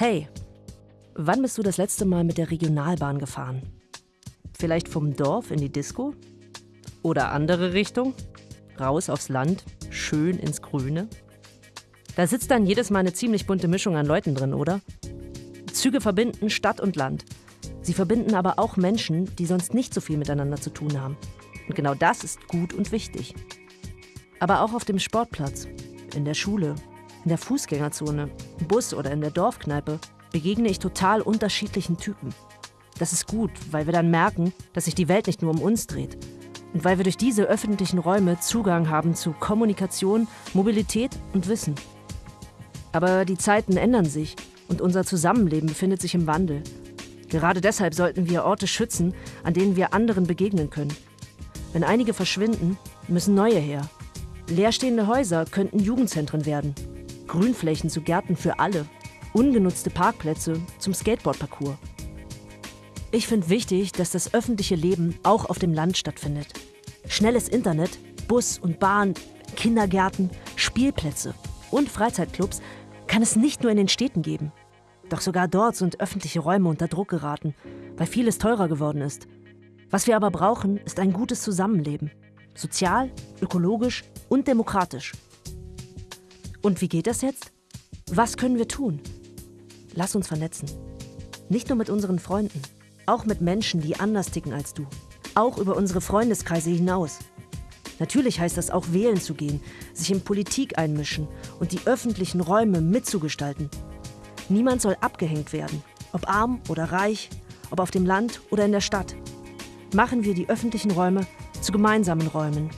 Hey, wann bist du das letzte Mal mit der Regionalbahn gefahren? Vielleicht vom Dorf in die Disco? Oder andere Richtung? Raus aufs Land, schön ins Grüne? Da sitzt dann jedes Mal eine ziemlich bunte Mischung an Leuten drin, oder? Züge verbinden Stadt und Land. Sie verbinden aber auch Menschen, die sonst nicht so viel miteinander zu tun haben. Und genau das ist gut und wichtig. Aber auch auf dem Sportplatz, in der Schule, in der Fußgängerzone, im Bus oder in der Dorfkneipe begegne ich total unterschiedlichen Typen. Das ist gut, weil wir dann merken, dass sich die Welt nicht nur um uns dreht. Und weil wir durch diese öffentlichen Räume Zugang haben zu Kommunikation, Mobilität und Wissen. Aber die Zeiten ändern sich und unser Zusammenleben befindet sich im Wandel. Gerade deshalb sollten wir Orte schützen, an denen wir anderen begegnen können. Wenn einige verschwinden, müssen neue her. Leerstehende Häuser könnten Jugendzentren werden, Grünflächen zu Gärten für alle, ungenutzte Parkplätze zum Skateboardparcours. Ich finde wichtig, dass das öffentliche Leben auch auf dem Land stattfindet. Schnelles Internet, Bus und Bahn, Kindergärten, Spielplätze und Freizeitclubs kann es nicht nur in den Städten geben. Doch sogar dort sind öffentliche Räume unter Druck geraten, weil vieles teurer geworden ist. Was wir aber brauchen, ist ein gutes Zusammenleben. Sozial, ökologisch und demokratisch. Und wie geht das jetzt? Was können wir tun? Lass uns vernetzen. Nicht nur mit unseren Freunden, auch mit Menschen, die anders ticken als du. Auch über unsere Freundeskreise hinaus. Natürlich heißt das auch wählen zu gehen, sich in Politik einmischen und die öffentlichen Räume mitzugestalten. Niemand soll abgehängt werden, ob arm oder reich, ob auf dem Land oder in der Stadt. Machen wir die öffentlichen Räume zu gemeinsamen Räumen